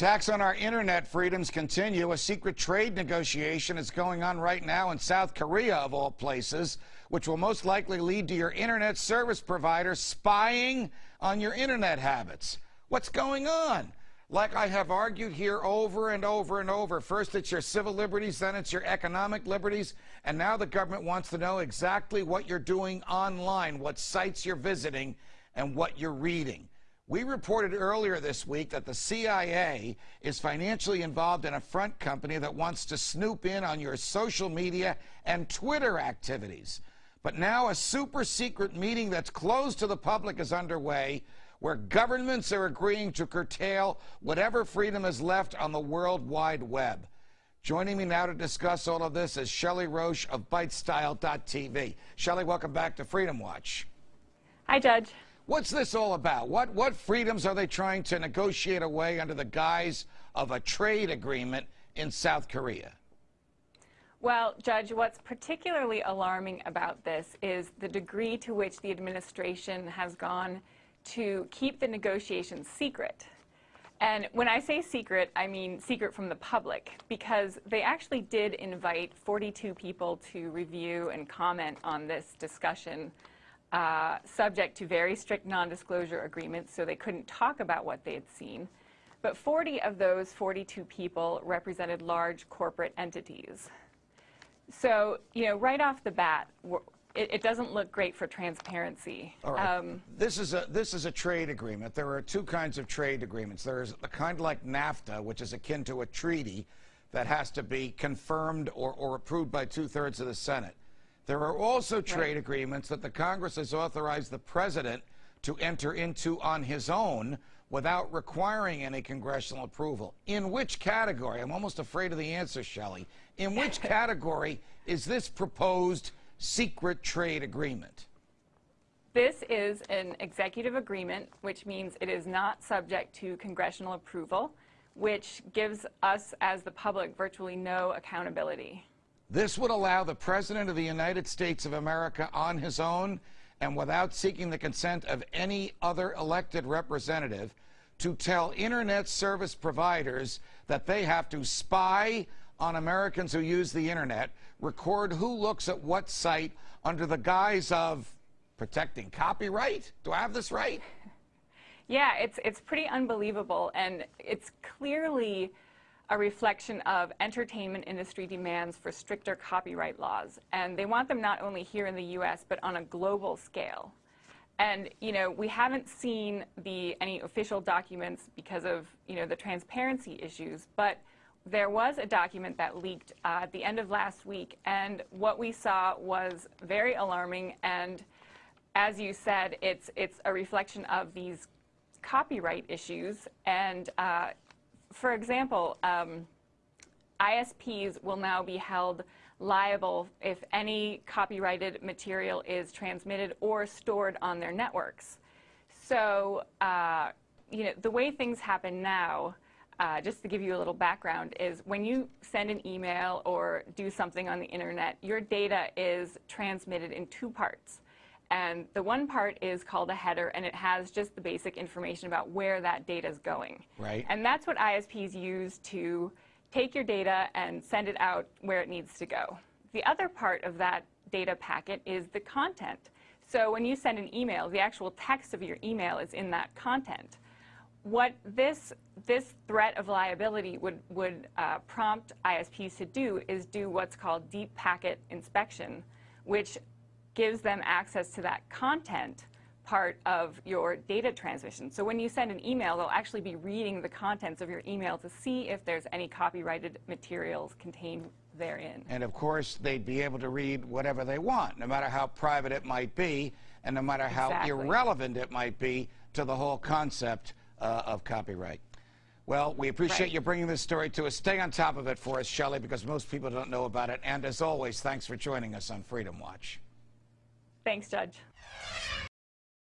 attacks on our internet freedoms continue. A secret trade negotiation is going on right now in South Korea, of all places, which will most likely lead to your internet service provider spying on your internet habits. What's going on? Like I have argued here over and over and over, first it's your civil liberties, then it's your economic liberties, and now the government wants to know exactly what you're doing online, what sites you're visiting, and what you're reading. We reported earlier this week that the CIA is financially involved in a front company that wants to snoop in on your social media and Twitter activities. But now a super secret meeting that's closed to the public is underway where governments are agreeing to curtail whatever freedom is left on the World Wide Web. Joining me now to discuss all of this is Shelley Roche of ByteStyle.tv. Shelley, welcome back to Freedom Watch. Hi, Judge. What's this all about? What, what freedoms are they trying to negotiate away under the guise of a trade agreement in South Korea? Well, Judge, what's particularly alarming about this is the degree to which the administration has gone to keep the negotiations secret. And when I say secret, I mean secret from the public, because they actually did invite 42 people to review and comment on this discussion uh, subject to very strict non-disclosure agreements, so they couldn't talk about what they had seen. But 40 of those 42 people represented large corporate entities. So, you know, right off the bat, it, it, doesn't look great for transparency. All right. Um, this is a this is a trade agreement. There are two kinds of trade agreements. There is a kind like NAFTA, which is akin to a treaty that has to be confirmed or, or approved by two thirds of the Senate. There are also trade right. agreements that the Congress has authorized the president to enter into on his own without requiring any congressional approval. In which category? I'm almost afraid of the answer, Shelley. In which category is this proposed secret trade agreement? This is an executive agreement, which means it is not subject to congressional approval, which gives us as the public virtually no accountability. This would allow the President of the United States of America on his own and without seeking the consent of any other elected representative to tell Internet service providers that they have to spy on Americans who use the Internet, record who looks at what site under the guise of protecting copyright. Do I have this right? Yeah, it's, it's pretty unbelievable, and it's clearly a reflection of entertainment industry demands for stricter copyright laws. And they want them not only here in the U.S., but on a global scale. And, you know, we haven't seen the, any official documents because of, you know, the transparency issues, but there was a document that leaked uh, at the end of last week, and what we saw was very alarming, and as you said, it's, it's a reflection of these copyright issues, and uh, for example, um, ISPs will now be held liable if any copyrighted material is transmitted or stored on their networks. So, uh, you know, the way things happen now, uh, just to give you a little background, is when you send an email or do something on the internet, your data is transmitted in two parts. And the one part is called a header, and it has just the basic information about where that data is going. Right. And that's what ISPs use to take your data and send it out where it needs to go. The other part of that data packet is the content. So when you send an email, the actual text of your email is in that content. What this, this threat of liability would, would uh, prompt ISPs to do is do what's called deep packet inspection, which gives them access to that content part of your data transmission. So when you send an email, they'll actually be reading the contents of your email to see if there's any copyrighted materials contained therein. And of course, they'd be able to read whatever they want, no matter how private it might be, and no matter how exactly. irrelevant it might be to the whole concept uh, of copyright. Well, we appreciate right. you bringing this story to us. Stay on top of it for us, Shelley, because most people don't know about it. And as always, thanks for joining us on Freedom Watch. Thanks, Judge.